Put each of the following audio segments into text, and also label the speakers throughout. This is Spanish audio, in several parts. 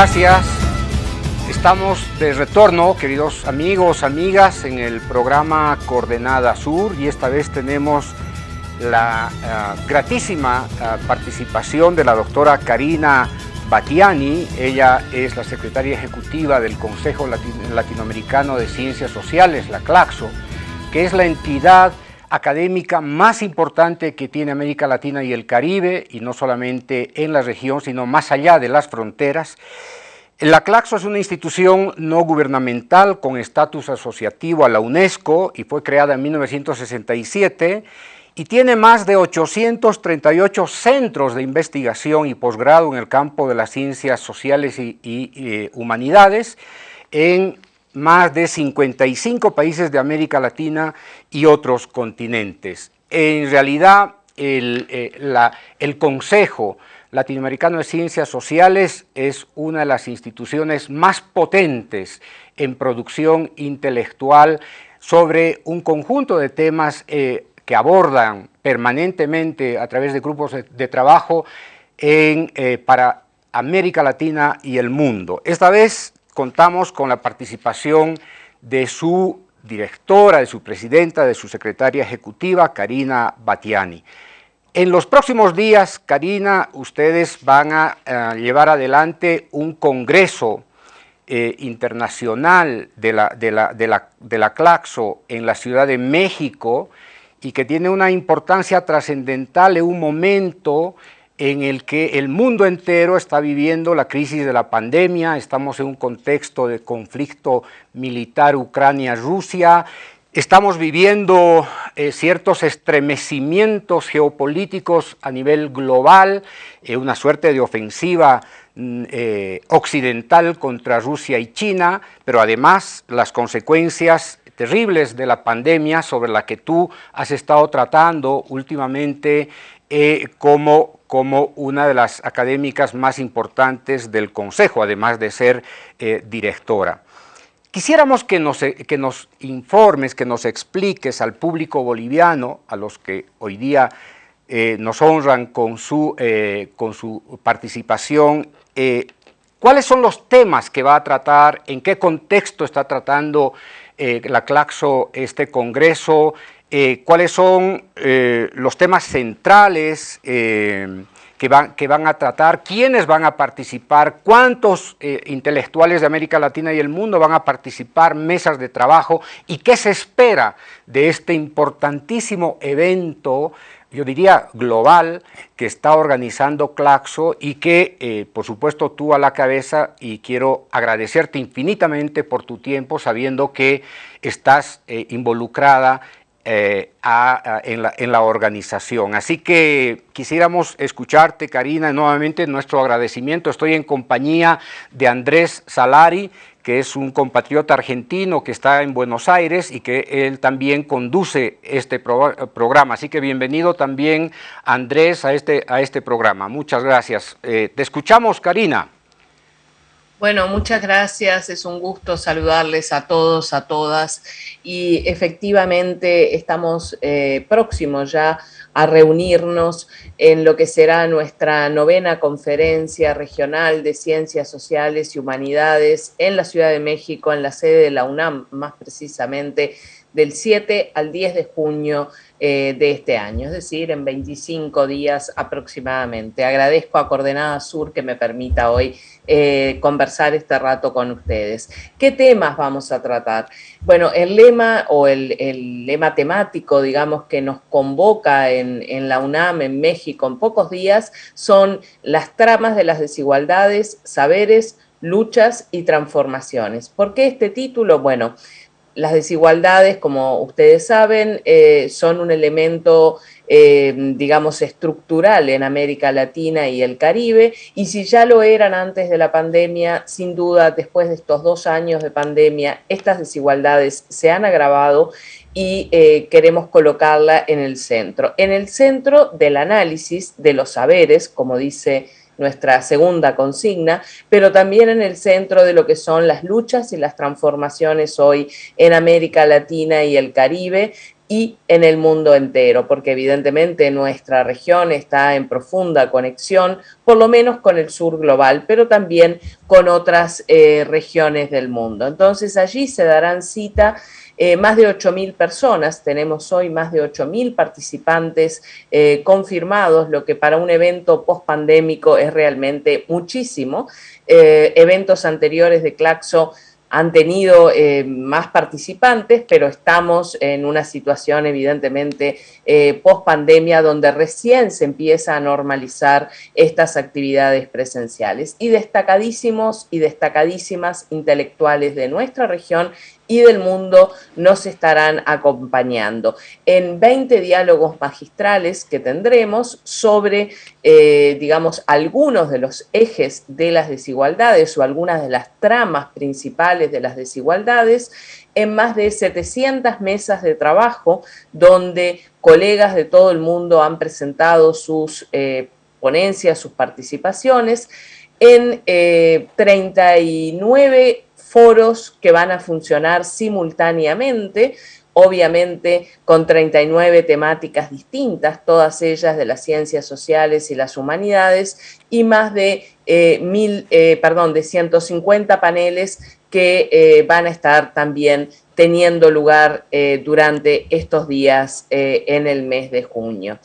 Speaker 1: Gracias. Estamos de retorno, queridos amigos, amigas, en el programa Coordenada Sur y esta vez tenemos la uh, gratísima uh, participación de la doctora Karina Batiani. Ella es la secretaria ejecutiva del Consejo Latin Latinoamericano de Ciencias Sociales, la CLACSO, que es la entidad académica más importante que tiene América Latina y el Caribe, y no solamente en la región, sino más allá de las fronteras. La CLACSO es una institución no gubernamental con estatus asociativo a la UNESCO y fue creada en 1967 y tiene más de 838 centros de investigación y posgrado en el campo de las ciencias sociales y, y, y eh, humanidades en más de 55 países de América Latina y otros continentes. En realidad, el, eh, el Consejo Latinoamericano de Ciencias Sociales es una de las instituciones más potentes en producción intelectual sobre un conjunto de temas eh, que abordan permanentemente a través de grupos de, trabajo eh, para América Latina y el mundo. Esta vez contamos con la participación de su directora, de su presidenta, de su secretaria ejecutiva, Karina Batiani. En los próximos días, Karina, ustedes van a uh, llevar adelante un congreso eh, internacional de la Claxo en la Ciudad de México y que tiene una importancia trascendental en un momento en el que el mundo entero está viviendo la crisis de la pandemia, estamos en un contexto de conflicto militar Ucrania-Rusia, estamos viviendo eh, ciertos estremecimientos geopolíticos a nivel global, eh, una suerte de ofensiva mm, eh, occidental contra Rusia y China, pero además las consecuencias terribles de la pandemia sobre la que tú has estado tratando últimamente como como una de las académicas más importantes del Consejo, además de ser eh, directora. Quisiéramos que nos, que nos, informes, que nos expliques al público boliviano, a los que hoy día eh, nos honran con su, eh, con su participación, eh, cuáles son los temas que va a tratar, en qué contexto está tratando eh, la CLACSO este congreso, eh, cuáles son eh, los temas centrales eh, que, van, que, van, a tratar, quiénes van a participar, cuántos intelectuales de América Latina y el mundo van a participar, mesas de trabajo y qué se espera de este importantísimo evento yo diría global, que está organizando Claxo y que, por supuesto, tú a la cabeza y quiero agradecerte infinitamente por tu tiempo, sabiendo que estás involucrada eh, en, la, organización. Así que quisiéramos escucharte, Karina, nuevamente nuestro agradecimiento. Estoy en compañía de Andrés Salari, que es un compatriota argentino que está en Buenos Aires y que él también conduce este pro programa. Así que bienvenido también, Andrés, a este, a este programa. Muchas gracias. Eh, te escuchamos, Karina.
Speaker 2: Bueno, muchas gracias. Es un gusto saludarles a todos, a todas. Y efectivamente estamos eh, próximos ya a reunirnos en lo que será nuestra novena conferencia regional de Ciencias Sociales y Humanidades en la Ciudad de México, en la sede de la UNAM, más precisamente, del 7 al 10 de junio eh, de este año, es decir, en 25 días aproximadamente. Agradezco a Coordenada Sur que me permita hoy eh, conversar este rato con ustedes. ¿Qué temas vamos a tratar? Bueno, el lema o el, el lema temático, digamos, que nos convoca en, en la UNAM, en México, en pocos días, son las tramas de las desigualdades, saberes, luchas y transformaciones. ¿Por qué este título? Bueno, las desigualdades, como ustedes saben, eh, son un elemento, eh, digamos, estructural en América Latina y el Caribe, y si ya lo eran antes de la pandemia, sin duda, después de estos dos años de pandemia, estas desigualdades se han agravado y eh, queremos colocarla en el centro. En el centro del análisis de los saberes, como dice nuestra segunda consigna, pero también en el centro de lo que son las luchas y las transformaciones hoy en América Latina y el Caribe, y en el mundo entero, porque evidentemente nuestra región está en profunda conexión, por lo menos con el sur global, pero también con otras eh, regiones del mundo. Entonces allí se darán cita eh, más de 8.000 personas, tenemos hoy más de 8.000 participantes eh, confirmados, lo que para un evento post-pandémico es realmente muchísimo. eventos anteriores de Claxo han tenido eh, más participantes, pero estamos en una situación evidentemente eh, post pandemia donde recién se empieza a normalizar estas actividades presenciales. Y destacadísimos y destacadísimas intelectuales de nuestra región y del mundo nos estarán acompañando. En 20 diálogos magistrales que tendremos sobre, eh, digamos, algunos de los ejes de las desigualdades o algunas de las tramas principales de las desigualdades en más de 700 mesas de trabajo donde colegas de todo el mundo han presentado sus eh, ponencias, sus participaciones. En 39 eh, foros que van a funcionar simultáneamente, obviamente con 39 temáticas distintas, todas ellas de las ciencias sociales y las humanidades, y más de, eh, mil, eh, perdón, de 150 paneles que eh, van a estar también teniendo lugar durante estos días en el mes de junio.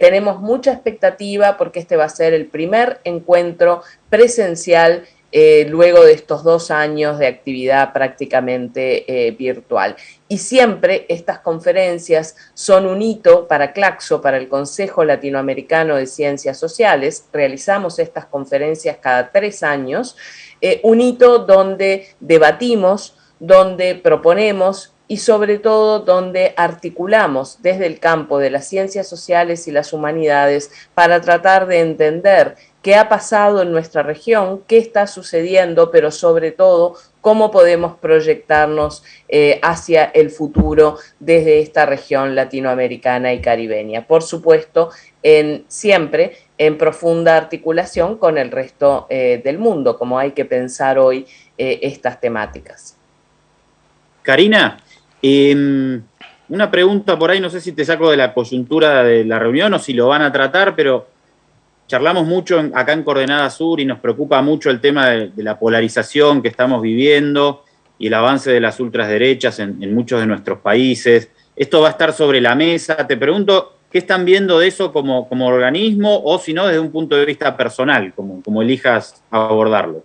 Speaker 2: tenemos mucha expectativa porque este va a ser el primer encuentro presencial eh, luego de estos dos años de actividad prácticamente eh, virtual. Y siempre estas conferencias son un hito para Claxo, para el Consejo Latinoamericano de Ciencias Sociales. Realizamos estas conferencias cada tres años, eh, un hito donde debatimos, donde proponemos y sobre todo donde articulamos desde el campo de las ciencias sociales y las humanidades para tratar de entender qué ha pasado en nuestra región, qué está sucediendo, pero sobre todo cómo podemos proyectarnos eh, hacia el futuro desde esta región latinoamericana y caribeña. Por supuesto, siempre en profunda articulación con el resto eh, del mundo, como hay que pensar hoy eh, estas temáticas.
Speaker 3: Karina, em, una pregunta por ahí, no sé si te saco de la coyuntura de la reunión o si lo van a tratar, pero charlamos mucho acá en Coordenada Sur y nos preocupa mucho el tema de, la polarización que estamos viviendo y el avance de las ultraderechas en, en, muchos de nuestros países. Esto va a estar sobre la mesa. Te pregunto, ¿qué están viendo de eso como, como organismo o si no desde un punto de vista personal, como, como elijas abordarlo?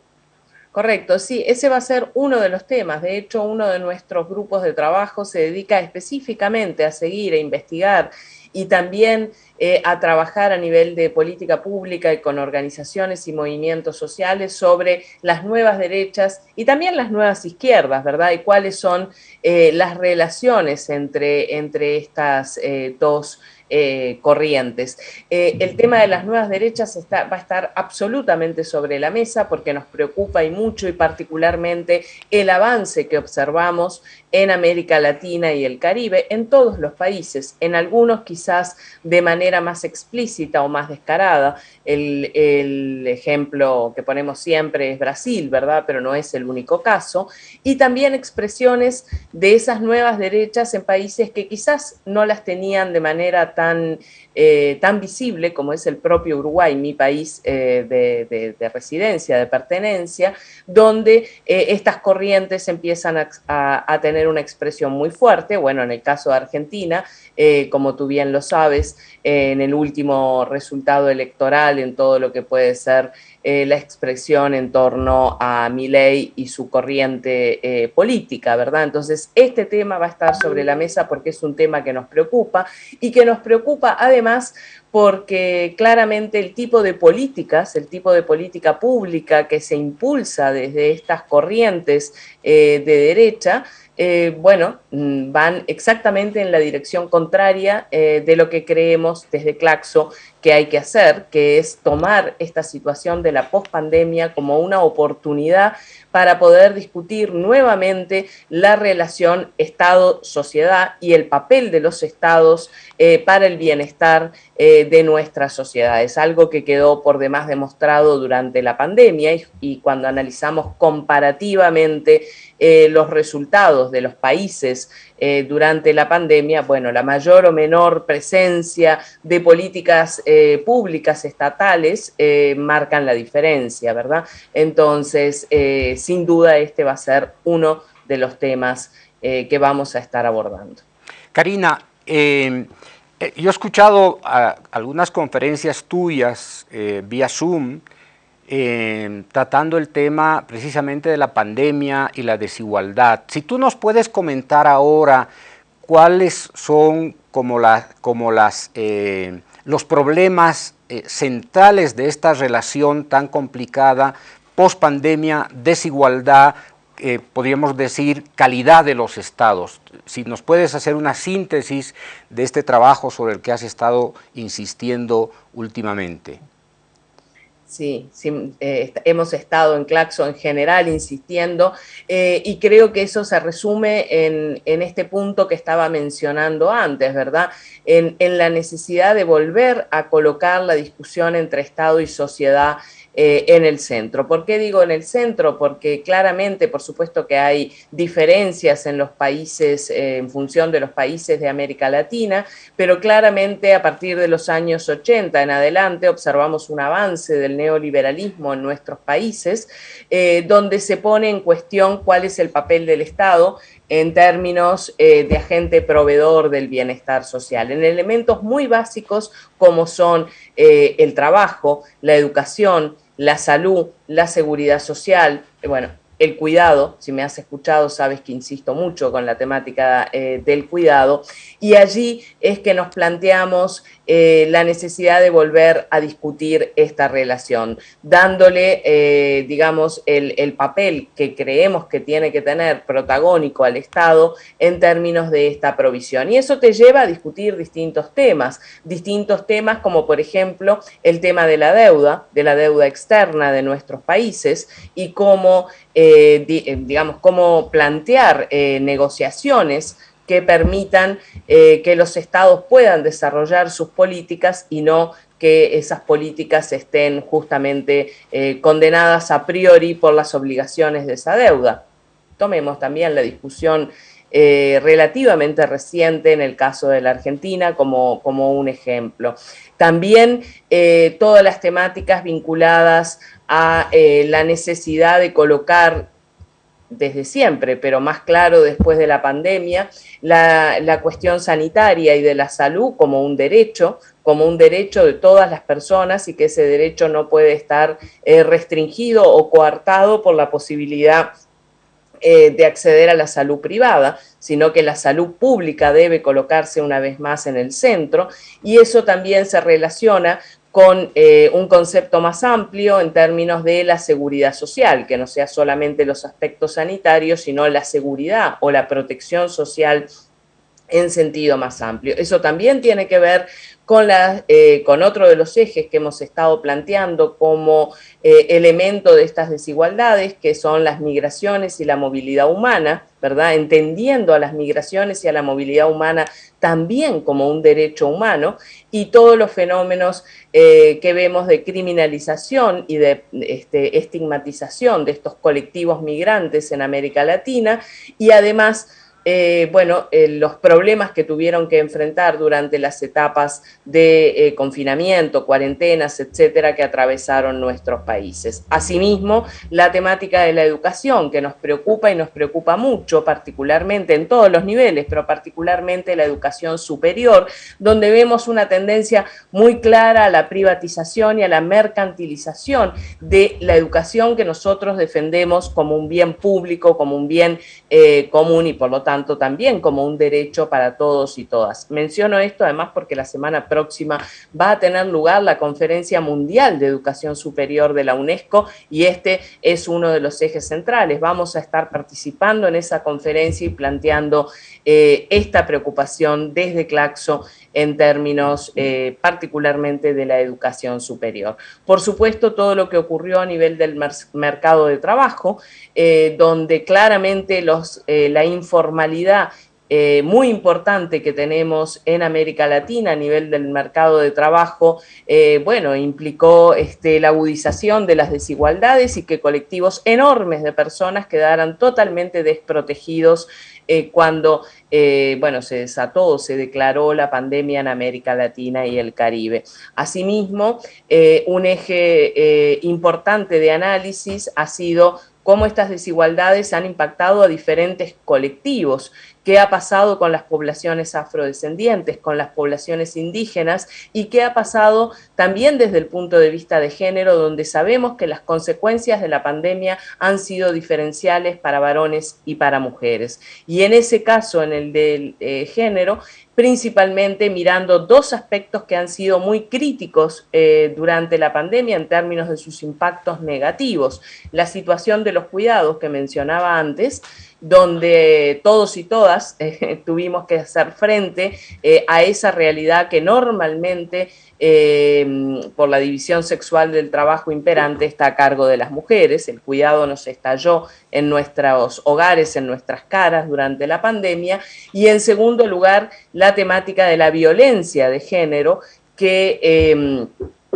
Speaker 2: Correcto, sí, ese va a ser uno de los temas. De hecho, uno de nuestros grupos de trabajo se dedica específicamente a seguir, e investigar y también eh, a trabajar a nivel de política pública y con organizaciones y movimientos sociales sobre las nuevas derechas y también las nuevas izquierdas, ¿verdad? Y cuáles son eh, las relaciones entre, entre estas eh, dos eh, corrientes. Eh, el tema de las nuevas derechas está, va a estar absolutamente sobre la mesa porque nos preocupa y mucho y particularmente el avance que observamos en América Latina y el Caribe, en todos los países, en algunos quizás de manera más explícita o más descarada. El, el ejemplo que ponemos siempre es Brasil, ¿verdad? Pero no es el único caso. Y también expresiones de esas nuevas derechas en países que quizás no las tenían de manera tan, eh, tan visible como es el propio Uruguay, mi país eh, de, residencia, de pertenencia, donde eh, estas corrientes empiezan a, tener una expresión muy fuerte. Bueno, en el caso de Argentina, como tú bien lo sabes, en el último resultado electoral, en todo lo que puede ser la expresión en torno a ley y su corriente política, ¿verdad? Entonces, este tema va a estar sobre la mesa porque es un tema que nos preocupa y que nos preocupa además porque claramente el tipo de políticas, el tipo de política pública que se impulsa desde estas corrientes eh, de derecha, eh, bueno, mm, van exactamente en la dirección contraria eh, de lo que creemos desde Claxo que hay que hacer, que es tomar esta situación de la pospandemia como una oportunidad para poder discutir nuevamente la relación Estado-sociedad y el papel de los estados para el bienestar de nuestra sociedad. Es algo que quedó por demás demostrado durante la pandemia y, cuando analizamos comparativamente eh, los resultados de los países eh, durante la pandemia, bueno, la mayor o menor presencia de políticas eh, públicas estatales marcan la diferencia, ¿verdad? Entonces, sin duda, este va a ser uno de los temas que vamos a estar abordando.
Speaker 1: Karina, yo he escuchado algunas conferencias tuyas vía Zoom, eh, tratando el tema precisamente de la pandemia y la desigualdad. Si tú nos puedes comentar ahora cuáles son como, como las, eh, los problemas eh, centrales de esta relación tan complicada, post pandemia, desigualdad, podríamos decir calidad de los estados. Si nos puedes hacer una síntesis de este trabajo sobre el que has estado insistiendo últimamente.
Speaker 2: Sí, eh, hemos estado en Claxo en general insistiendo eh, y creo que eso se resume en, este punto que estaba mencionando antes, ¿verdad? En, en, la necesidad de volver a colocar la discusión entre Estado y sociedad eh, en el centro. ¿Por qué digo en el centro? Porque claramente, por supuesto que hay diferencias en los países, eh, en función de los países de América Latina, pero claramente a partir de los años 80 en adelante observamos un avance del neoliberalismo en nuestros países, eh, donde se pone en cuestión cuál es el papel del Estado en términos de agente proveedor del bienestar social, en elementos muy básicos como son el trabajo, la educación, la salud, la seguridad social, bueno, el cuidado, si me has escuchado sabes que insisto mucho con la temática eh, del cuidado, y allí es que nos planteamos eh, la necesidad de volver a discutir esta relación, dándole, eh, digamos, el, papel que creemos que tiene que tener protagónico al Estado en términos de esta provisión. Y eso te lleva a discutir distintos temas, distintos temas como por ejemplo el tema de la deuda, de la deuda externa de nuestros países y cómo, eh, digamos, cómo plantear negociaciones que permitan eh, que los estados puedan desarrollar sus políticas y no que esas políticas estén justamente eh, condenadas a priori por las obligaciones de esa deuda. Tomemos también la discusión eh, relativamente reciente en el caso de la Argentina como, como un ejemplo. También todas las temáticas vinculadas a la necesidad de colocar desde siempre, pero más claro después de la pandemia, la, cuestión sanitaria y de la salud como un derecho, como un derecho de todas las personas y que ese derecho no puede estar eh, restringido o coartado por la posibilidad eh, de acceder a la salud privada, sino que la salud pública debe colocarse una vez más en el centro. Y eso también se relaciona con eh, un concepto más amplio en términos de la seguridad social, que no sea solamente los aspectos sanitarios, sino la seguridad o la protección social en sentido más amplio. Eso también tiene que ver con, eh, con otro de los ejes que hemos estado planteando como eh, elemento de estas desigualdades, que son las migraciones y la movilidad humana, ¿verdad? Entendiendo a las migraciones y a la movilidad humana también como un derecho humano y todos los fenómenos eh, que vemos de criminalización y de este, estigmatización de estos colectivos migrantes en América Latina y además eh, bueno, eh, los problemas que tuvieron que enfrentar durante las etapas de eh, confinamiento, cuarentenas, etcétera, que atravesaron nuestros países. Asimismo, la temática de la educación, que nos preocupa y nos preocupa mucho, particularmente en todos los niveles, pero particularmente la educación superior, donde vemos una tendencia muy clara a la privatización y a la mercantilización de la educación que nosotros defendemos como un bien público, como un bien común y por lo tanto también como un derecho para todos y todas. Menciono esto además porque la semana próxima va a tener lugar la Conferencia Mundial de Educación Superior de la UNESCO y este es uno de los ejes centrales. Vamos a estar participando en esa conferencia y planteando eh, esta preocupación desde Claxo en términos eh, particularmente de la educación superior. Por supuesto, todo lo que ocurrió a nivel del mercado de trabajo, eh, donde claramente los, la informalidad eh, muy importante que tenemos en América Latina a nivel del mercado de trabajo, eh, bueno, implicó este, la agudización de las desigualdades y que colectivos enormes de personas quedaran totalmente desprotegidos eh, cuando, bueno, se desató, se declaró la pandemia en América Latina y el Caribe. Asimismo, un eje importante de análisis ha sido cómo estas desigualdades han impactado a diferentes colectivos qué ha pasado con las poblaciones afrodescendientes, con las poblaciones indígenas y qué ha pasado también desde el punto de vista de género, donde sabemos que las consecuencias de la pandemia han sido diferenciales para varones y para mujeres. Y en ese caso, en el del eh, género, principalmente mirando dos aspectos que han sido muy críticos eh, durante la pandemia en términos de sus impactos negativos. La situación de los cuidados que mencionaba antes, donde todos y todas eh, tuvimos que hacer frente eh, a esa realidad que normalmente eh, por la división sexual del trabajo imperante está a cargo de las mujeres. El cuidado nos estalló en nuestros hogares, en nuestras caras durante la pandemia. Y en segundo lugar, la temática de la violencia de género que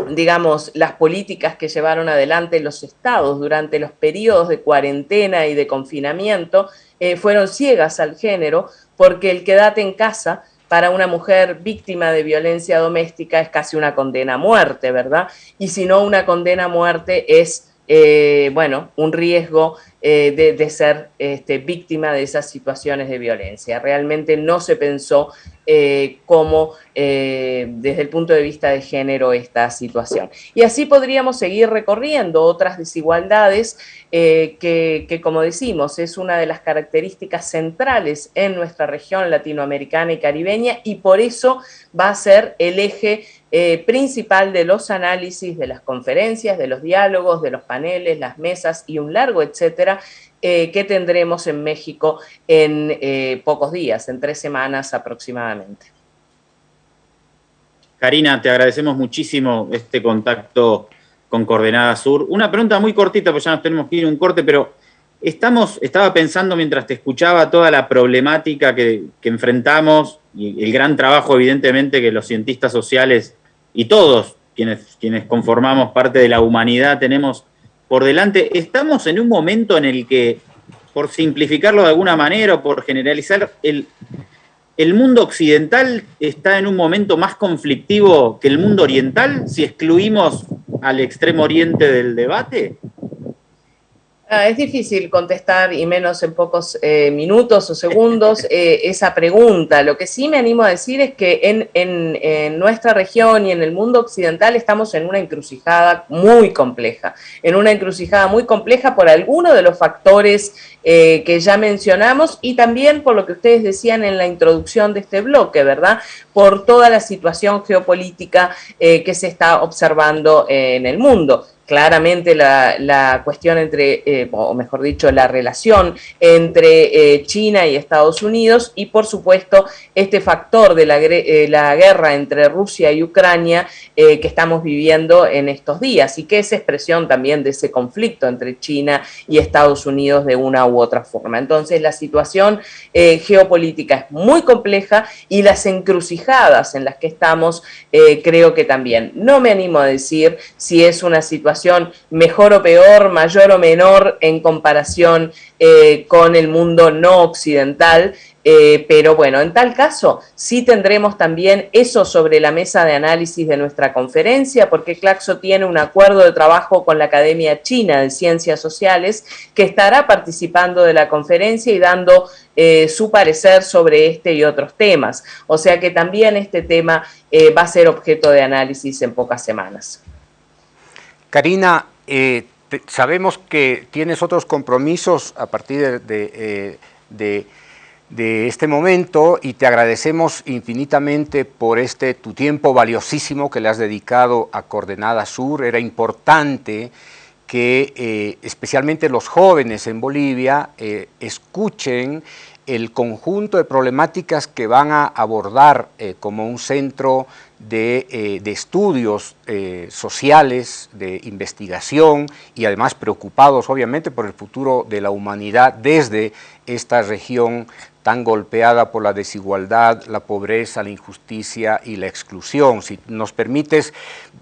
Speaker 2: digamos, las políticas que llevaron adelante los estados durante los periodos de cuarentena y de confinamiento eh, fueron ciegas al género porque el quedate en casa para una mujer víctima de violencia doméstica es casi una condena a muerte, ¿verdad? Y si no una condena a muerte es, eh, bueno, un riesgo eh, de, ser este, víctima de esas situaciones de violencia. Realmente no se pensó eh, cómo eh, desde el punto de vista de género esta situación. Y así podríamos seguir recorriendo otras desigualdades que, que, como decimos, es una de las características centrales en nuestra región latinoamericana y caribeña y por eso va a ser el eje principal de los análisis, de las conferencias, de los diálogos, de los paneles, las mesas y un largo etcétera eh, que tendremos en México en eh, pocos días, en tres semanas aproximadamente.
Speaker 3: Karina, te agradecemos muchísimo este contacto con Coordenada Sur. Una pregunta muy cortita, porque ya nos tenemos que ir un corte, pero estamos, estaba pensando mientras te escuchaba toda la problemática que, que enfrentamos y el gran trabajo, evidentemente, que los cientistas sociales y todos quienes, quienes conformamos parte de la humanidad tenemos por delante. Estamos en un momento en el que, por simplificarlo de alguna manera o por generalizar, el, el mundo occidental está en un momento más conflictivo que el mundo oriental, si excluimos al extremo oriente del debate.
Speaker 2: Ah, es difícil contestar, y menos en pocos eh, minutos o segundos, eh, esa pregunta. Lo que sí me animo a decir es que en, nuestra región y en el mundo occidental estamos en una encrucijada muy compleja, en una encrucijada muy compleja por algunos de los factores eh, que ya mencionamos y también por lo que ustedes decían en la introducción de este bloque, ¿verdad? Por toda la situación geopolítica que se está observando en el mundo claramente la, cuestión entre, eh, o mejor dicho, la relación entre eh, China y Estados Unidos y por supuesto este factor de la, eh, la guerra entre Rusia y Ucrania que estamos viviendo en estos días y que es expresión también de ese conflicto entre China y Estados Unidos de una u otra forma. Entonces la situación geopolítica es muy compleja y las encrucijadas en las que estamos creo que también. No me animo a decir si es una situación mejor o peor, mayor o menor en comparación eh, con el mundo no occidental, eh, pero bueno, en tal caso sí tendremos también eso sobre la mesa de análisis de nuestra conferencia, porque Claxo tiene un acuerdo de trabajo con la Academia China de Ciencias Sociales que estará participando de la conferencia y dando eh, su parecer sobre este y otros temas. O sea que también este tema va a ser objeto de análisis en pocas semanas.
Speaker 1: Karina, eh, sabemos que tienes otros compromisos a partir eh, de, este momento y te agradecemos infinitamente por este tu tiempo valiosísimo que le has dedicado a Coordenada Sur. Era importante que eh, especialmente los jóvenes en Bolivia escuchen el conjunto de problemáticas que van a abordar como un centro de, eh, estudios eh, sociales, de investigación y además preocupados obviamente por el futuro de la humanidad desde esta región tan golpeada por la desigualdad, la pobreza, la injusticia y la exclusión. Si nos permites,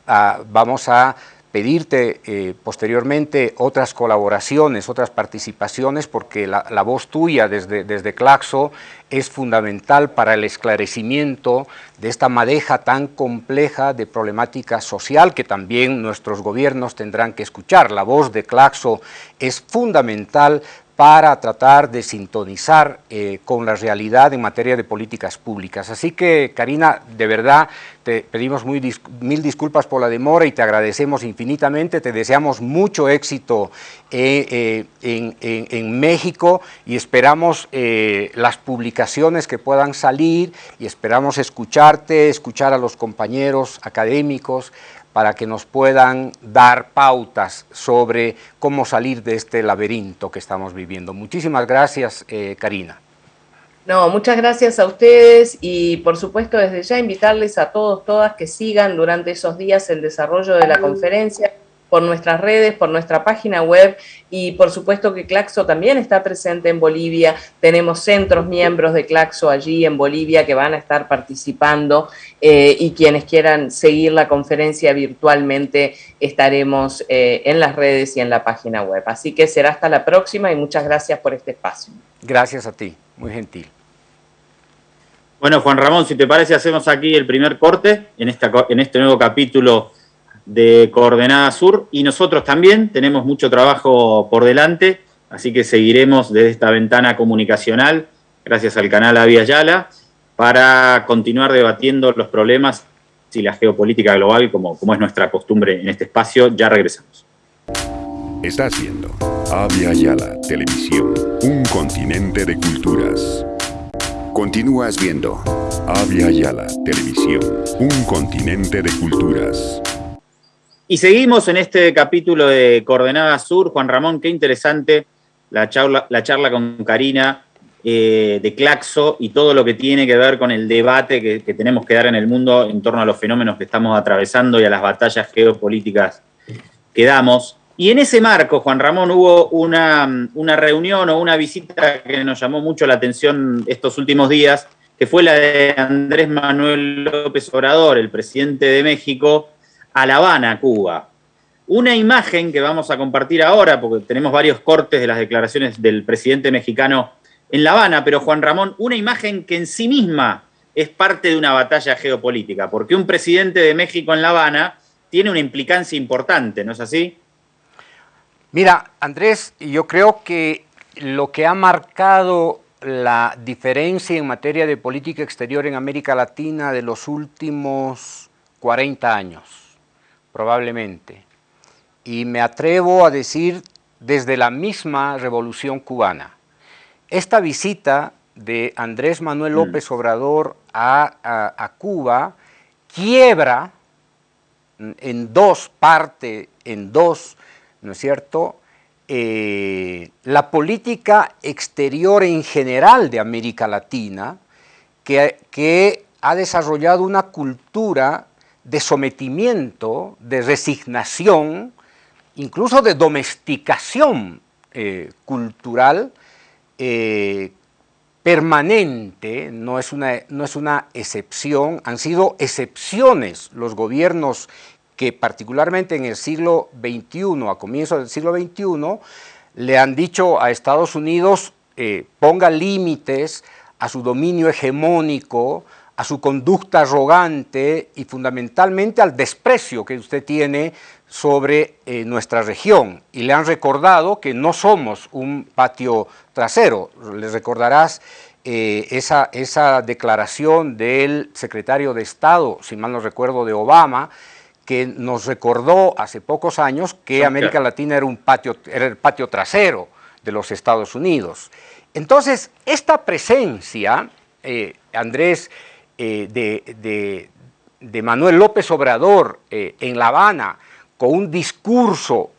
Speaker 1: ah, vamos a pedirte eh, posteriormente otras colaboraciones, otras participaciones, porque la, voz tuya desde, desde, Claxo es fundamental para el esclarecimiento de esta madeja tan compleja de problemática social que también nuestros gobiernos tendrán que escuchar. La voz de Claxo es fundamental para tratar de sintonizar eh, con la realidad en materia de políticas públicas. Así que, Karina, de verdad, te pedimos mil disculpas por la demora y te agradecemos infinitamente, te deseamos mucho éxito eh, eh, en, México y esperamos las publicaciones que puedan salir y esperamos escucharte, escuchar a los compañeros académicos, para que nos puedan dar pautas sobre cómo salir de este laberinto que estamos viviendo. Muchísimas gracias, eh, Karina.
Speaker 2: No, muchas gracias a ustedes y por supuesto desde ya invitarles a todos, todas que sigan durante esos días el desarrollo de la conferencia por nuestras redes, por nuestra página web y por supuesto que Claxo también está presente en Bolivia. Tenemos centros miembros de Claxo allí en Bolivia que van a estar participando eh, y quienes quieran seguir la conferencia virtualmente estaremos eh, en las redes y en la página web. Así que será hasta la próxima y muchas gracias por este espacio.
Speaker 1: Gracias a ti, muy gentil.
Speaker 3: Bueno, Juan Ramón, si te parece, hacemos aquí el primer corte en, esta, en este nuevo capítulo de Coordenada Sur y nosotros también tenemos mucho trabajo por delante, así que seguiremos desde esta ventana comunicacional, gracias al canal Avia Yala, para continuar debatiendo los problemas y la geopolítica global, como, como es nuestra costumbre en este espacio. Ya regresamos.
Speaker 4: Está haciendo Avia Yala Televisión, un continente de culturas. Continúas viendo Avia Yala Televisión, un continente de culturas.
Speaker 3: Y seguimos en este capítulo de Coordenada Sur. Juan Ramón, qué interesante la charla, la charla con Karina eh, de Claxo y todo lo que tiene que ver con el debate que, tenemos que dar en el mundo en torno a los fenómenos que estamos atravesando y a las batallas geopolíticas que damos. Y en ese marco, Juan Ramón, hubo una, una reunión o una visita que nos llamó mucho la atención estos últimos días, que fue la de Andrés Manuel López Obrador, el presidente de México, a La Habana, Cuba. Una imagen que vamos a compartir ahora, porque tenemos varios cortes de las declaraciones del presidente mexicano en La Habana, pero Juan Ramón, una imagen que en sí misma es parte de una batalla geopolítica, porque un presidente de México en La Habana tiene una implicancia importante, ¿no es así?
Speaker 1: Mira, Andrés, yo creo que lo que ha marcado la diferencia en materia de política exterior en América Latina de los últimos 40 años probablemente. Y me atrevo a decir desde la misma revolución cubana. Esta visita de Andrés Manuel mm. López Obrador a, Cuba quiebra en dos partes, en dos, ¿no es cierto?, eh, la política exterior en general de América Latina, que, que ha desarrollado una cultura de sometimiento, de resignación, incluso de domesticación eh, cultural eh, permanente, no es, una, no es una excepción, han sido excepciones los gobiernos que particularmente en el siglo XXI, a comienzos del siglo XXI, le han dicho a Estados Unidos eh, ponga límites a su dominio hegemónico, a su conducta arrogante y fundamentalmente al desprecio que usted tiene sobre eh, nuestra región. Y le han recordado que no somos un patio trasero. Les recordarás eh, esa, esa declaración del secretario de Estado, si mal no recuerdo, de Obama, que nos recordó hace pocos años que América Latina era, un patio, era el patio trasero de los Estados Unidos. Entonces, esta presencia, eh, Andrés, eh, de, Manuel López Obrador eh, en La Habana con un discurso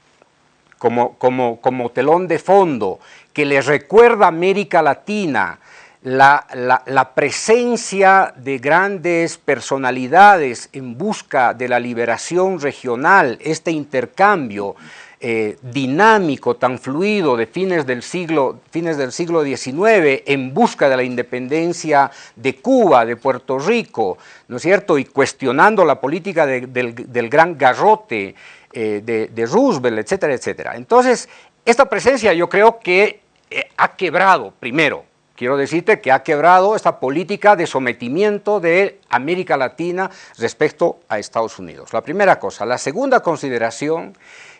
Speaker 1: como, como, como telón de fondo que le recuerda a América Latina la, presencia de grandes personalidades en busca de la liberación regional, este intercambio eh, dinámico, tan fluido de fines del, siglo, fines del siglo XIX en busca de la independencia de Cuba, de Puerto Rico, ¿no es cierto? Y cuestionando la política del, gran garrote eh, de, Roosevelt, etcétera, etcétera. Entonces, esta presencia yo creo que eh, ha quebrado, primero, quiero decirte que ha quebrado esta política de sometimiento de América Latina respecto a Estados Unidos. La primera cosa. La segunda consideración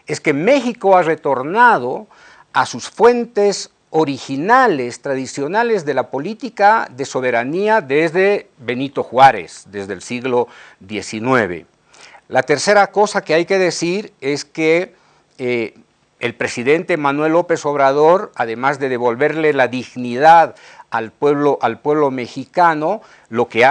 Speaker 1: es que México ha retornado a sus fuentes originales, tradicionales de la política de soberanía desde Benito Juárez, desde el siglo XIX. La tercera cosa que hay que decir es que eh, el presidente Manuel López Obrador, además de devolverle la dignidad al pueblo, al pueblo mexicano, lo que,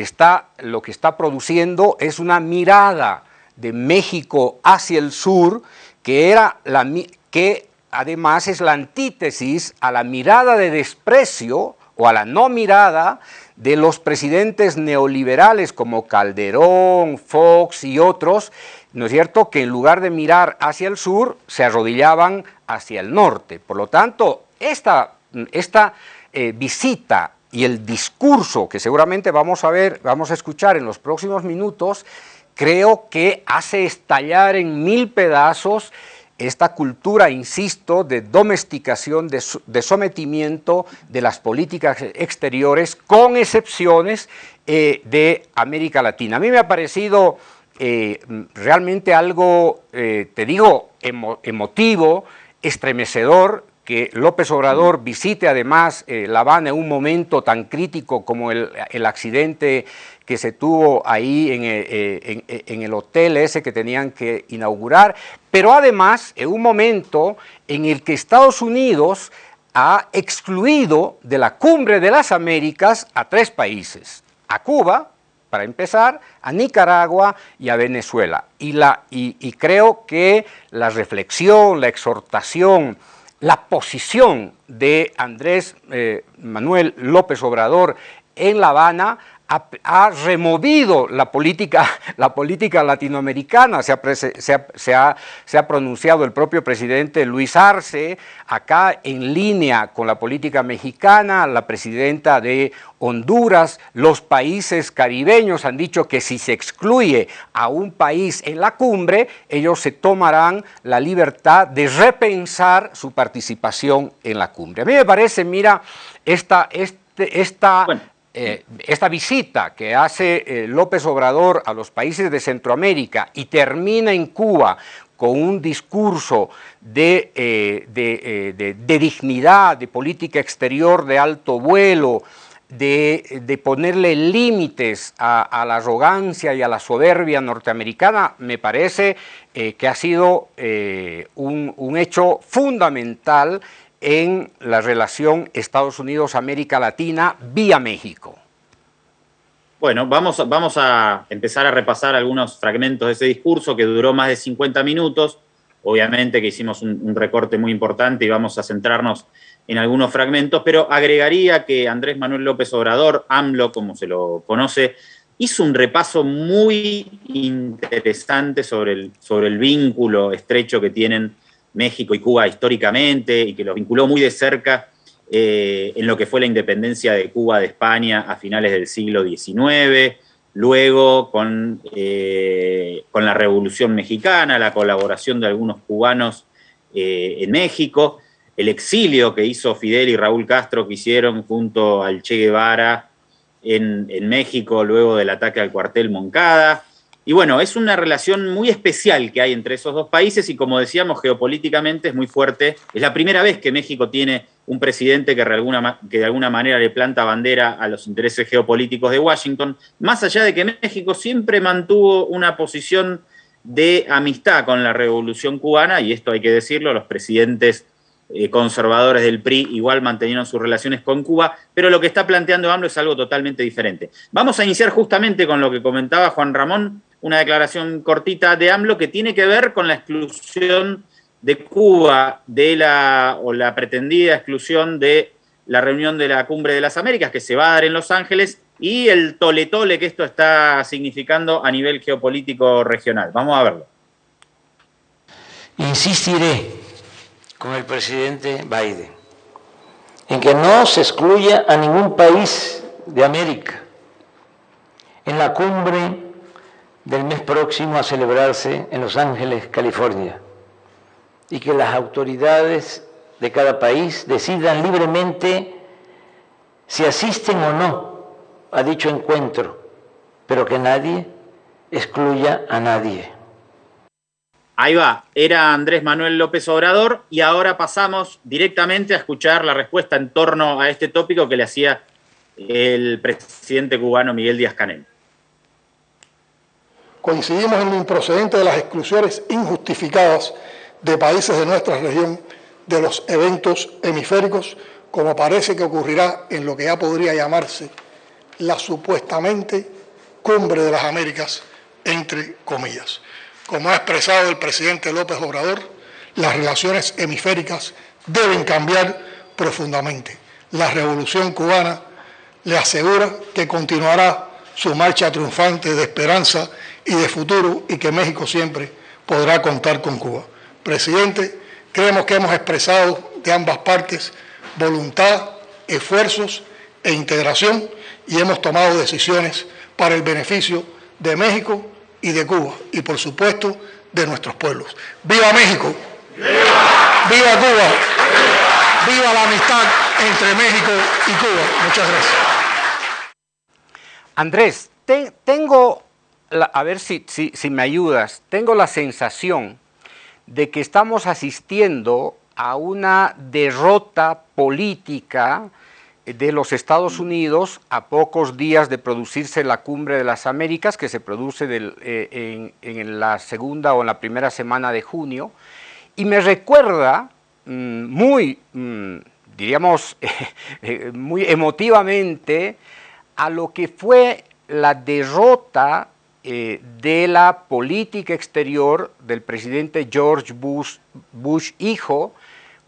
Speaker 1: está produciendo es una mirada de México hacia el sur, que, era la, que además es la antítesis a la mirada de desprecio o a la no mirada de los presidentes neoliberales como Calderón, Fox y otros, ¿no es cierto?, que en lugar de mirar hacia el sur, se arrodillaban hacia el norte. Por lo tanto, esta, esta eh, visita y el discurso que seguramente vamos a ver, vamos a escuchar en los próximos minutos, creo que hace estallar en mil pedazos esta cultura, insisto, de domesticación, de, sometimiento de las políticas exteriores, con excepciones eh, de América Latina. A mí me ha parecido eh, realmente algo, eh, te digo, emotivo, estremecedor, que López Obrador visite además La Habana en un momento tan crítico como el, el accidente que se tuvo ahí eh, eh, en, el hotel ese que tenían que inaugurar, pero además en un momento en el que Estados Unidos ha excluido de la cumbre de las Américas a tres países, a Cuba, para empezar, a Nicaragua y a Venezuela. Y, la, y, creo que la reflexión, la exhortación, la posición de Andrés eh, Manuel López Obrador en La Habana ha, removido la política, la política latinoamericana, se ha, pronunciado el propio presidente Luis Arce, acá en línea con la política mexicana, la presidenta de Honduras, los países caribeños han dicho que si se excluye a un país en la cumbre, ellos se tomarán la libertad de repensar su participación en la cumbre. A mí me parece, mira, esta... Este, esta eh, esta visita que hace eh, López Obrador a los países de Centroamérica y termina en Cuba con un discurso de, eh, dignidad, de política exterior de alto vuelo, de, ponerle límites a, la arrogancia y a la soberbia norteamericana, me parece que ha sido un, un hecho fundamental en la relación Estados Unidos-América Latina vía México?
Speaker 3: Bueno, vamos, vamos a empezar a repasar algunos fragmentos de ese discurso que duró más de 50 minutos. Obviamente que hicimos un, recorte muy importante y vamos a centrarnos en algunos fragmentos, pero agregaría que Andrés Manuel López Obrador, AMLO, como se lo conoce, hizo un repaso muy interesante sobre el, sobre el vínculo estrecho que tienen México y Cuba históricamente y que los vinculó muy de cerca eh, en lo que fue la independencia de Cuba de España a finales del siglo XIX, luego con, eh, con la Revolución Mexicana, la colaboración de algunos cubanos eh, en México, el exilio que hizo Fidel y Raúl Castro que hicieron junto al Che Guevara en, en México luego del ataque al cuartel Moncada, y bueno, es una relación muy especial que hay entre esos dos países y como decíamos, geopolíticamente es muy fuerte. Es la primera vez que México tiene un presidente que de alguna, que de alguna manera le planta bandera a los intereses geopolíticos de Washington, más allá de que México siempre mantuvo una posición de amistad con la revolución cubana, y esto hay que decirlo, los presidentes eh, conservadores del PRI igual mantenieron sus relaciones con Cuba, pero lo que está planteando AMLO es algo totalmente diferente. Vamos a iniciar justamente con lo que comentaba Juan Ramón, una declaración cortita de AMLO que tiene que ver con la exclusión de Cuba de la, o la pretendida exclusión de la reunión de la Cumbre de las Américas que se va a dar en Los Ángeles y el tole-tole que esto está significando a nivel geopolítico regional. Vamos a verlo.
Speaker 5: Insistiré con el presidente Biden en que no se excluya a ningún país de América en la cumbre del mes próximo a celebrarse en Los Ángeles, California, y que las autoridades de cada país decidan libremente si asisten o no a dicho encuentro, pero que nadie excluya a nadie.
Speaker 3: Ahí va, era Andrés Manuel López Obrador y ahora pasamos directamente a escuchar la respuesta en torno a este tópico que le hacía el presidente cubano Miguel Díaz Canel.
Speaker 6: Coincidimos en lo improcedente de las exclusiones injustificadas de países de nuestra región de los eventos hemisféricos, como parece que ocurrirá en lo que ya podría llamarse la supuestamente cumbre de las Américas, entre comillas. Como ha expresado el presidente López Obrador, las relaciones hemisféricas deben cambiar profundamente. La revolución cubana le asegura que continuará su marcha triunfante de esperanza y de futuro y que México siempre podrá contar con Cuba. Presidente, creemos que hemos expresado de ambas partes voluntad, esfuerzos e integración y hemos tomado decisiones para el beneficio de México y de Cuba y por supuesto de nuestros pueblos. ¡Viva México! ¡Viva, Cuba! ¡Viva! la amistad entre México y Cuba! Muchas gracias.
Speaker 1: Andrés, tengo, a ver si, si, me ayudas, tengo la sensación de que estamos asistiendo a una derrota política de los Estados Unidos a pocos días de producirse la cumbre de las Américas, que se produce eh, en, la segunda o en la primera semana de junio, y me recuerda mm, muy, mm, diríamos, eh, muy emotivamente a lo que fue la derrota eh, de la política exterior del presidente George Bush, Bush hijo,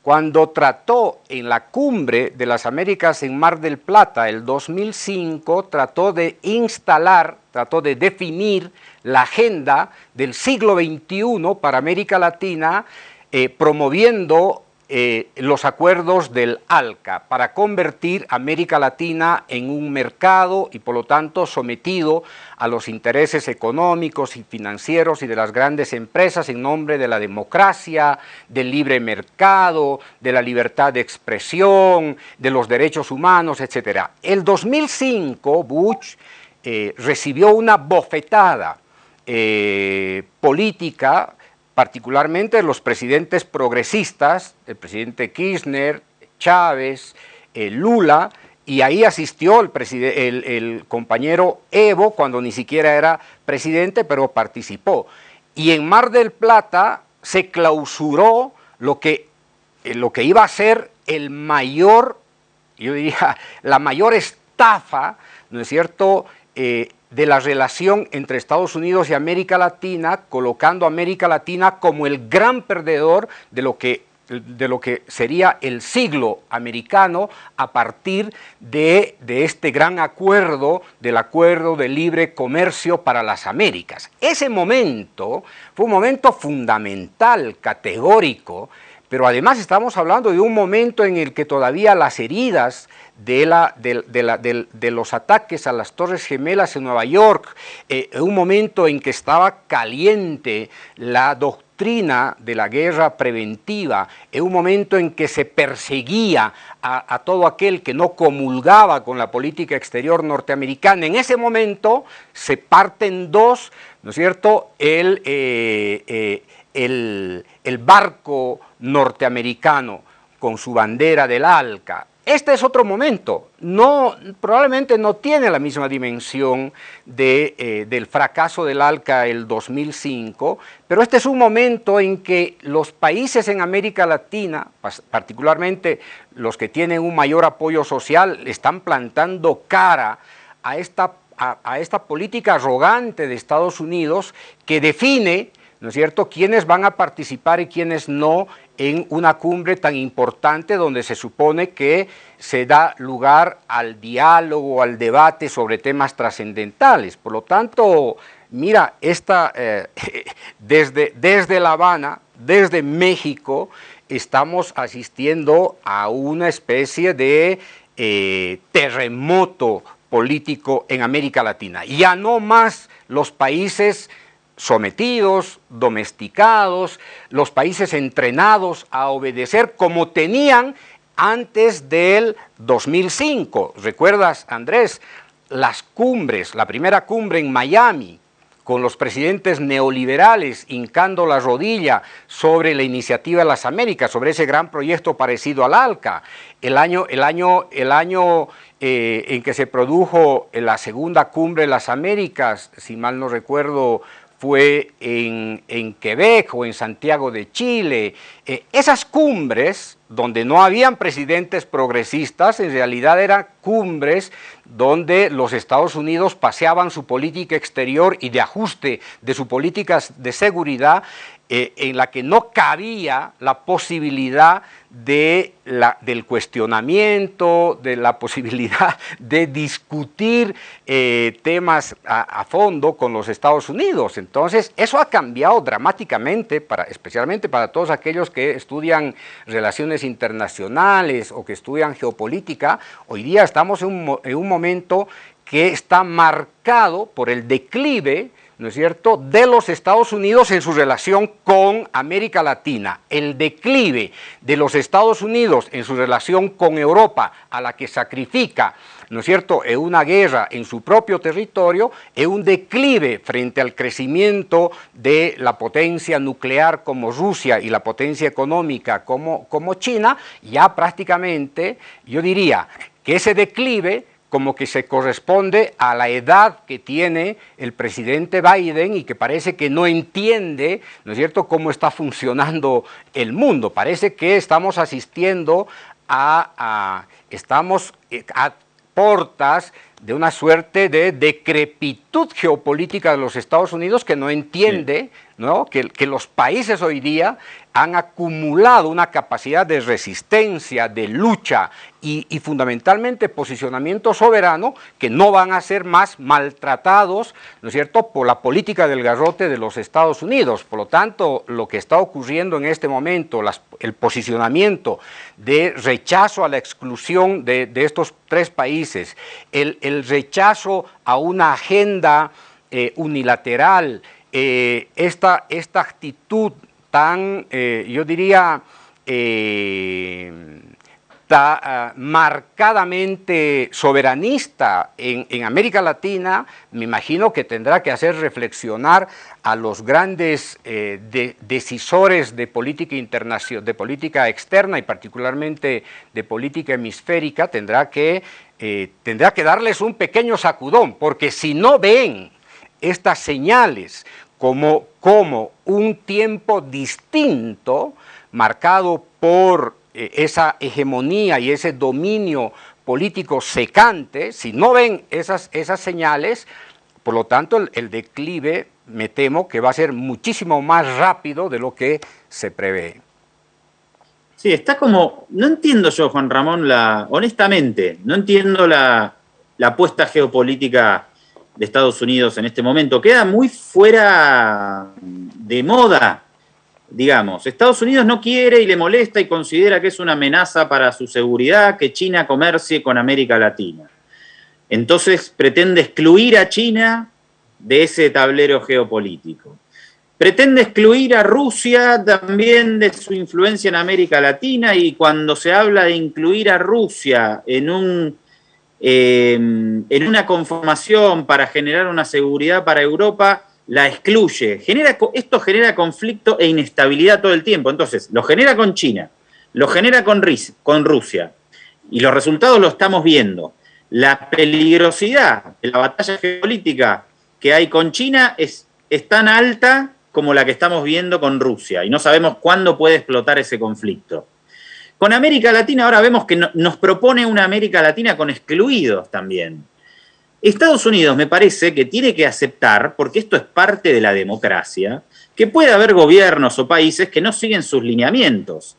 Speaker 1: cuando trató en la cumbre de las Américas en Mar del Plata, el 2005, trató de instalar, trató de definir la agenda del siglo XXI para América Latina, eh, promoviendo eh, los acuerdos del ALCA para convertir América Latina en un mercado y por lo tanto sometido a los intereses económicos y financieros y de las grandes empresas en nombre de la democracia, del libre mercado, de la libertad de expresión, de los derechos humanos, etc. El 2005 Bush eh, recibió una bofetada eh, política particularmente los presidentes progresistas, el presidente Kirchner, Chávez, eh, Lula, y ahí asistió el, compañero Evo cuando ni siquiera era presidente, pero participó. Y en Mar del Plata se clausuró lo que, eh, lo que iba a ser el mayor, yo diría, la mayor estafa, ¿no es cierto?, eh, de la relación entre Estados Unidos y América Latina, colocando a América Latina como el gran perdedor de lo que de lo que sería el siglo americano a partir de, de, este gran acuerdo, del acuerdo de libre comercio para las Américas. Ese momento fue un momento fundamental, categórico, pero además estamos hablando de un momento en el que todavía las heridas de, los ataques a las Torres Gemelas en Nueva York, eh, un momento en que estaba caliente la doctrina de la guerra preventiva, en un momento en que se perseguía a, todo aquel que no comulgaba con la política exterior norteamericana. En ese momento se parten dos, ¿no es cierto?, el, eh, eh, el, barco norteamericano con su bandera del ALCA, este es otro momento, probablemente no tiene la misma dimensión eh, del fracaso del ALCA el 2005, pero este es un momento en que los países en América Latina, particularmente los que tienen un mayor apoyo social, están plantando cara a esta política arrogante de Estados Unidos que define ¿no es cierto?, quiénes van a participar y quiénes no en una cumbre tan importante donde se supone que se da lugar al diálogo, al debate sobre temas trascendentales. Por lo tanto, mira, esta, eh, desde, desde La Habana, desde México, estamos asistiendo a una especie de eh, terremoto político en América Latina. Ya no más los países sometidos, domesticados, los países entrenados a obedecer como tenían antes del 2005. ¿Recuerdas, Andrés? Las cumbres, la primera cumbre en Miami, con los presidentes neoliberales hincando la rodilla sobre la iniciativa de las Américas, sobre ese gran proyecto parecido al ALCA. El año, el año, el año eh, en que se produjo la segunda cumbre de las Américas, si mal no recuerdo, fue en, Quebec o en Santiago de Chile. Eh, esas cumbres donde no habían presidentes progresistas, en realidad eran cumbres donde los Estados Unidos paseaban su política exterior y de ajuste de su política de seguridad eh, en la que no cabía la posibilidad del cuestionamiento, de la posibilidad de discutir eh, temas a, fondo con los Estados Unidos. Entonces, eso ha cambiado dramáticamente, especialmente para todos aquellos que estudian relaciones internacionales o que estudian geopolítica. Hoy día estamos en un momento que está marcado por el declive ¿no es cierto?, de los Estados Unidos en su relación con América Latina. El declive de los Estados Unidos en su relación con Europa, a la que sacrifica, ¿no es cierto?, en una guerra en su propio territorio, es un declive frente al crecimiento de la potencia nuclear como Rusia y la potencia económica como, como China, ya prácticamente, yo diría que ese declive como que se corresponde a la edad que tiene el presidente Biden y que parece que no entiende, ¿no es cierto?, cómo está funcionando el mundo. Parece que estamos asistiendo a, estamos eh, a portas de una suerte de decrepitud geopolítica de los Estados Unidos que no entiende ¿no? Que, que, los países hoy día han acumulado una capacidad de resistencia, de lucha y, fundamentalmente posicionamiento soberano que no van a ser más maltratados, ¿no es cierto?, por la política del garrote de los Estados Unidos. Por lo tanto, lo que está ocurriendo en este momento, el posicionamiento de rechazo a la exclusión de, estos tres países, el, rechazo a una agenda eh, unilateral, eh, esta, esta actitud tan, eh, yo diría, eh, ah, marcadamente soberanista en, América Latina, me imagino que tendrá que hacer reflexionar a los grandes decisores de política de política externa y particularmente de política hemisférica, tendrá que, tendrá que darles un pequeño sacudón, porque si no ven estas señales como, como un tiempo distinto marcado por eh, esa hegemonía y ese dominio político secante, si no ven esas, esas señales, por lo tanto el, declive me temo que va a ser muchísimo más rápido de lo que se prevé.
Speaker 3: Sí, está como, no entiendo yo, Juan Ramón, la, honestamente, no entiendo la, la apuesta geopolítica de Estados Unidos en este momento. Queda muy fuera de moda, digamos. Estados Unidos no quiere y le molesta y considera que es una amenaza para su seguridad que China comercie con América Latina. Entonces pretende excluir a China de ese tablero geopolítico. Pretende excluir a Rusia también de su influencia en América Latina y cuando se habla de incluir a Rusia en un Em, en una conformación para generar una seguridad para Europa, la excluye. Genera, esto genera conflicto e inestabilidad todo el tiempo. Entonces, lo genera con China, lo genera con, con Rusia, y los resultados lo estamos viendo. La peligrosidad de la batalla geopolítica que hay con China es, es tan alta como la que estamos viendo con Rusia, y no sabemos cuándo puede explotar ese conflicto. Con América Latina ahora vemos que nos propone una América Latina con excluidos también. Estados Unidos me parece que tiene que aceptar, porque esto es parte de la democracia, que puede haber gobiernos o países que no siguen sus lineamientos.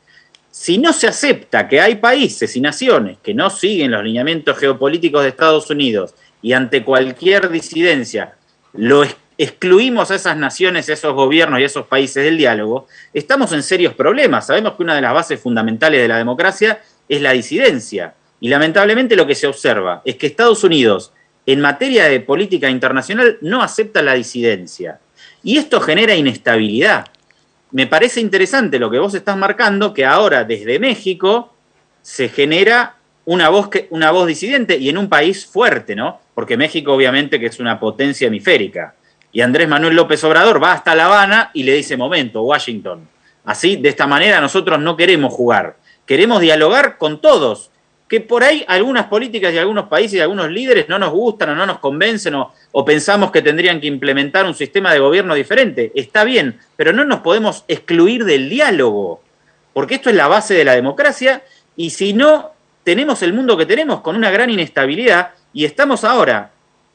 Speaker 3: Si no se acepta que hay países y naciones que no siguen los lineamientos geopolíticos de Estados Unidos y ante cualquier disidencia lo excluimos a esas naciones, a esos gobiernos y a esos países del diálogo, estamos en serios problemas. Sabemos que una de las bases fundamentales de la democracia es la disidencia. Y lamentablemente lo que se observa es que Estados Unidos, en materia de política internacional, no acepta la disidencia. Y esto genera inestabilidad. Me parece interesante lo que vos estás marcando, que ahora desde México se genera una voz, que, una voz disidente y en un país fuerte, ¿no? Porque México obviamente que es una potencia hemisférica. Y Andrés Manuel López Obrador va hasta La Habana y le dice, momento, Washington, así, de esta manera nosotros no queremos jugar, queremos dialogar con todos, que por ahí algunas políticas y algunos países y algunos líderes no nos gustan o no nos convencen o, o, pensamos que tendrían que implementar un sistema de gobierno diferente. Está bien, pero no nos podemos excluir del diálogo, porque esto es la base de la democracia y si no, tenemos el mundo que tenemos con una gran inestabilidad y estamos ahora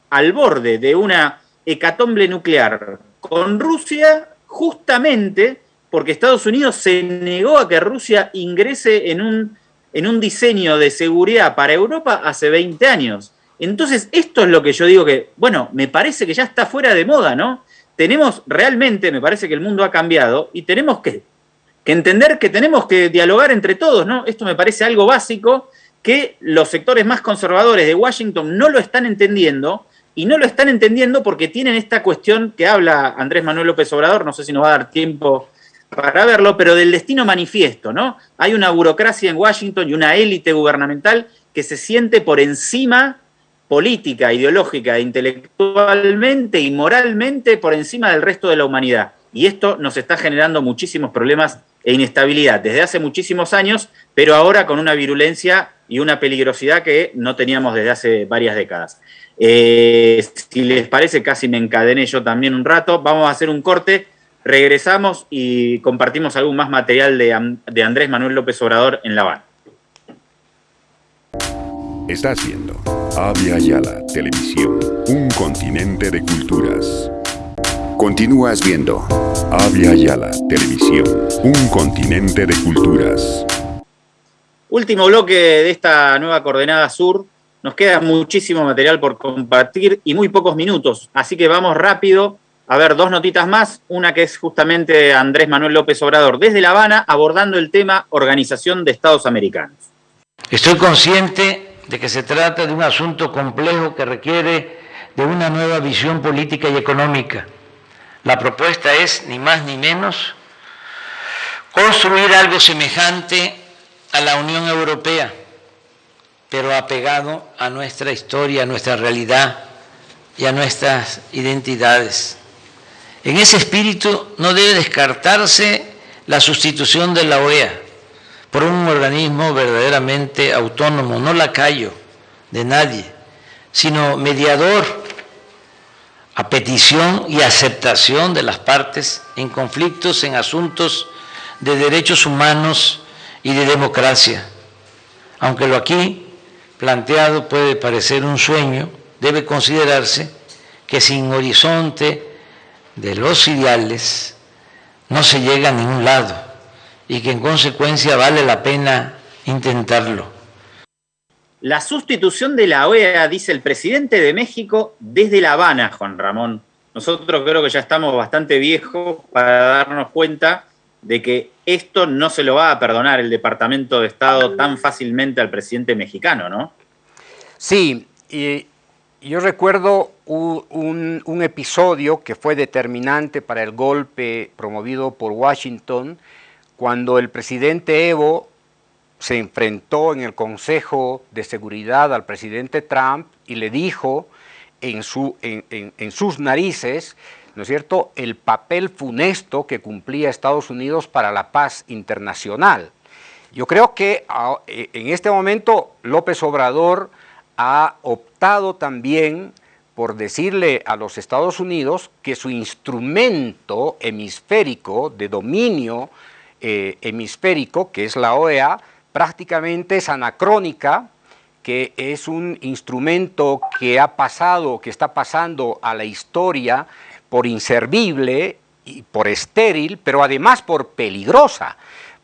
Speaker 3: al borde de una hecatombe nuclear con Rusia justamente porque Estados Unidos se negó a que Rusia ingrese en un en un diseño de seguridad para Europa hace 20 años. Entonces, esto es lo que yo digo que, bueno, me parece que ya está fuera de moda, ¿no? Tenemos realmente, me parece que el mundo ha cambiado y tenemos que, que entender que tenemos que dialogar entre todos, ¿no? Esto me parece algo básico que los sectores más conservadores de Washington no lo están entendiendo y no lo están entendiendo porque tienen esta cuestión que habla Andrés Manuel López Obrador, no sé si nos va a dar tiempo para verlo, pero del destino manifiesto, ¿no? Hay una burocracia en Washington y una élite gubernamental que se siente por encima política, ideológica, intelectualmente y moralmente por encima del resto de la humanidad. Y esto nos está generando muchísimos problemas e inestabilidad desde hace muchísimos años, pero ahora con una virulencia y una peligrosidad que no teníamos desde hace varias décadas. Eh, si les parece, casi me encadené yo también un rato. Vamos a hacer un corte Regresamos y compartimos algún más material de, Andrés Manuel López Obrador en La Habana.
Speaker 4: Estás viendo Avia Yala Televisión, un continente de culturas. Continúas viendo Avia Yala Televisión, un continente de culturas.
Speaker 3: Último bloque de esta nueva coordenada sur. Nos queda muchísimo material por compartir y muy pocos minutos, así que vamos rápido a ver, dos notitas más. Una que es justamente Andrés Manuel López Obrador desde La Habana abordando el tema Organización de Estados Americanos.
Speaker 5: Estoy consciente de que se trata de un asunto complejo que requiere de una nueva visión política y económica. La propuesta es, ni más ni menos, construir algo semejante a la Unión Europea, pero apegado a nuestra historia, a nuestra realidad y a nuestras identidades. En ese espíritu no debe descartarse la sustitución de la OEA por un organismo verdaderamente autónomo, no lacayo de nadie, sino mediador a petición y aceptación de las partes en conflictos en asuntos de derechos humanos y de democracia. Aunque lo aquí planteado puede parecer un sueño, debe considerarse que sin horizonte de los ideales no se llega a ningún lado y que en consecuencia vale la pena intentarlo.
Speaker 3: La sustitución de la OEA, dice el presidente de México, desde La Habana, Juan Ramón. Nosotros creo que ya estamos bastante viejos para darnos cuenta de que esto no se lo va a perdonar el Departamento de Estado tan fácilmente al presidente mexicano, ¿no?
Speaker 1: Sí, y yo recuerdo un, episodio que fue determinante para el golpe promovido por Washington, cuando el presidente Evo se enfrentó en el Consejo de Seguridad al presidente Trump y le dijo en, su, en, sus narices, ¿no es cierto?, el papel funesto que cumplía Estados Unidos para la paz internacional. Yo creo que ah, en este momento López Obrador ha optado también por decirle a los Estados Unidos que su instrumento hemisférico de dominio eh, hemisférico, que es la OEA, prácticamente es anacrónica, que es un instrumento que ha pasado, que está pasando a la historia por inservible y por estéril, pero además por peligrosa,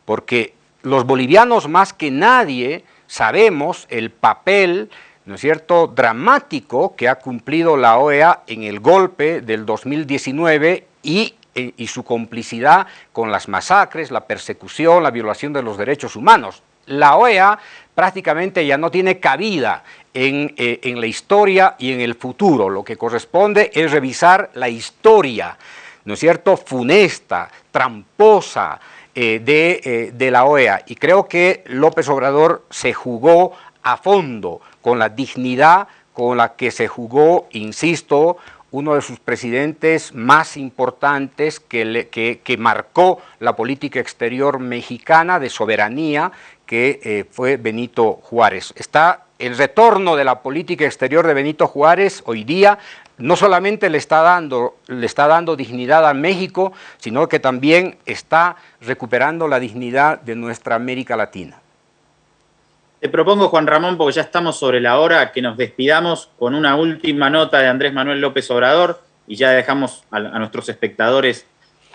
Speaker 1: porque los bolivianos más que nadie sabemos el papel, ¿no es cierto?, dramático que ha cumplido la OEA en el golpe del 2019 y, eh, y su complicidad con las masacres, la persecución, la violación de los derechos humanos. La OEA prácticamente ya no tiene cabida en, eh, en, la historia y en el futuro. Lo que corresponde es revisar la historia, ¿no es cierto?, funesta, tramposa, eh, de, eh, de la OEA. Y creo que López Obrador se jugó a fondo con la dignidad con la que se jugó, insisto, uno de sus presidentes más importantes que, que, que, marcó la política exterior mexicana de soberanía, que eh, fue Benito Juárez. Está el retorno de la política exterior de Benito Juárez hoy día no solamente le está, dando, le está dando dignidad a México, sino que también está recuperando la dignidad de nuestra América Latina.
Speaker 3: Te propongo, Juan Ramón, porque ya estamos sobre la hora, que nos despidamos con una última nota de Andrés Manuel López Obrador y ya dejamos a, nuestros espectadores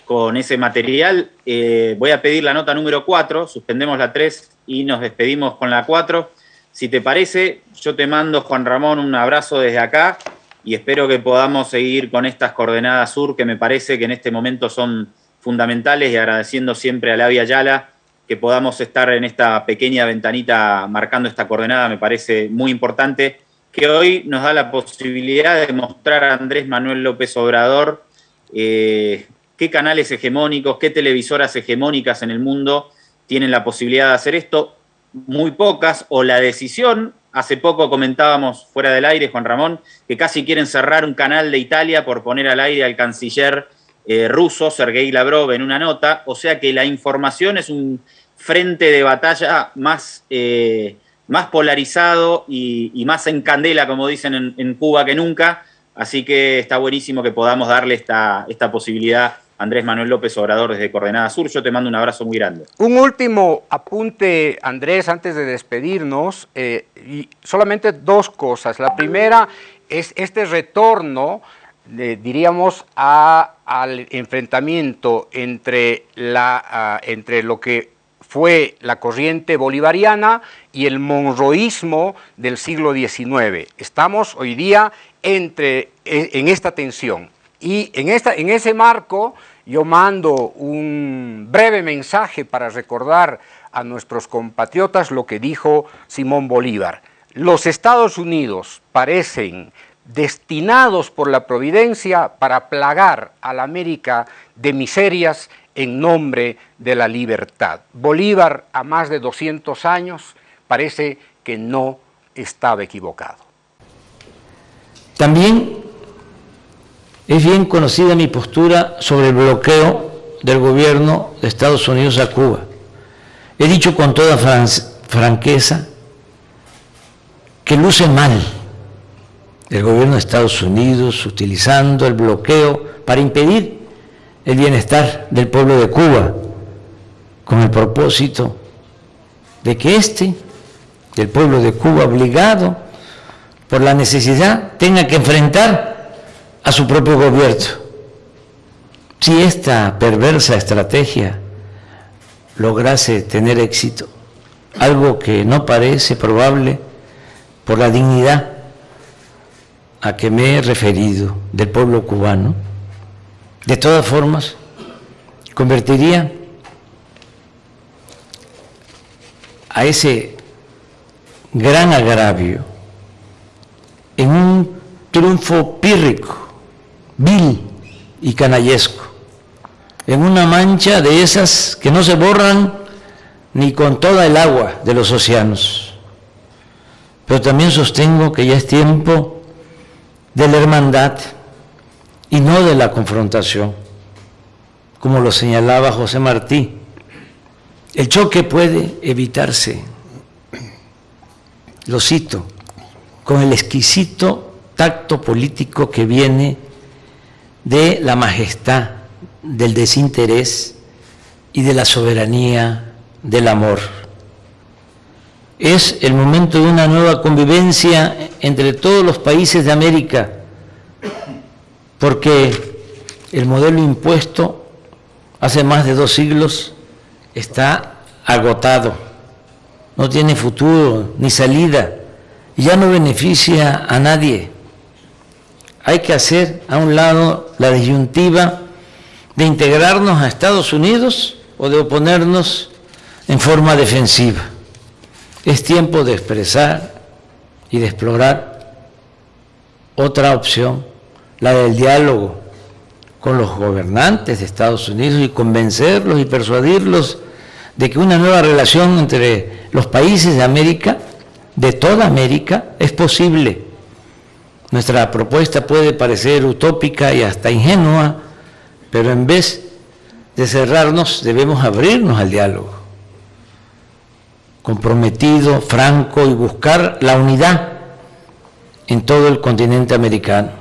Speaker 3: con ese material. Eh, voy a pedir la nota número 4, suspendemos la 3 y nos despedimos con la 4. Si te parece, yo te mando, Juan Ramón, un abrazo desde acá y espero que podamos seguir con estas coordenadas sur que me parece que en este momento son fundamentales y agradeciendo siempre a Lavia Ayala que podamos estar en esta pequeña ventanita marcando esta coordenada, me parece muy importante, que hoy nos da la posibilidad de mostrar a Andrés Manuel López Obrador eh, qué canales hegemónicos, qué televisoras hegemónicas en el mundo tienen la posibilidad de hacer esto, muy pocas, o la decisión Hace poco comentábamos fuera del aire, Juan Ramón, que casi quieren cerrar un canal de Italia por poner al aire al canciller eh, ruso, Sergei Lavrov, en una nota. O sea que la información es un frente de batalla más, eh, más polarizado y, más en candela, como dicen en, en, Cuba, que nunca. Así que está buenísimo que podamos darle esta, esta posibilidad Andrés Manuel López Obrador desde Coordenada Sur. Yo te mando un abrazo muy grande.
Speaker 1: Un último apunte, Andrés, antes de despedirnos. Eh, y solamente dos cosas. La primera es este retorno, diríamos, a, al enfrentamiento entre, la, entre lo que fue la corriente bolivariana y el monroísmo del siglo XIX. Estamos hoy día entre, en esta tensión. Y en, esta, en ese marco yo mando un breve mensaje para recordar a nuestros compatriotas lo que dijo Simón Bolívar. Los Estados Unidos parecen destinados por la providencia para plagar a la América de miserias en nombre de la libertad. Bolívar, a más de 200 años, parece que no estaba equivocado.
Speaker 5: También es bien conocida mi postura sobre el bloqueo del gobierno de Estados Unidos a Cuba. He dicho con toda franqueza que luce mal el gobierno de Estados Unidos utilizando el bloqueo para impedir el bienestar del pueblo de Cuba, con el propósito de que este, el pueblo de Cuba, obligado por la necesidad, tenga que enfrentar a su propio gobierno. Si esta perversa estrategia lograse tener éxito, algo que no parece probable por la dignidad a que me he referido del pueblo cubano, de todas formas, convertiría a ese gran agravio en un triunfo pírrico vil y canallesco, en una mancha de esas que no se borran ni con toda el agua de los océanos. Pero también sostengo que ya es tiempo de la hermandad y no de la confrontación, como lo señalaba José Martí. El choque puede evitarse, lo cito, con el exquisito tacto político que viene de la majestad, del desinterés y de la soberanía del amor. Es el momento de una nueva convivencia entre todos los países de América, porque el modelo impuesto hace más de dos siglos está agotado, no tiene futuro ni salida ya no beneficia a nadie. Hay que hacer a un lado la disyuntiva de integrarnos a Estados Unidos o de oponernos en forma defensiva. Es tiempo de expresar y de explorar otra opción, la del diálogo con los gobernantes de Estados Unidos y convencerlos y persuadirlos de que una nueva relación entre los países de América, de toda América, es posible. Nuestra propuesta puede parecer utópica y hasta ingenua, pero en vez de cerrarnos debemos abrirnos al diálogo, comprometido, franco y buscar la unidad en todo el continente americano.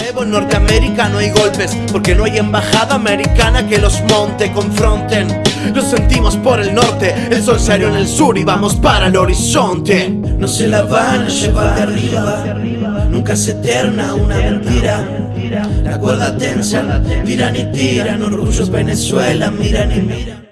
Speaker 7: Evo, en Norteamérica no hay golpes porque no hay embajada americana que los monte, confronten. Lo sentimos por el norte, el sol salió en el sur y vamos para el horizonte. No se la van a llevar de arriba, nunca se eterna una mentira. La cuerda tensa, tiran y tiran, orgullos Venezuela, miran y miran.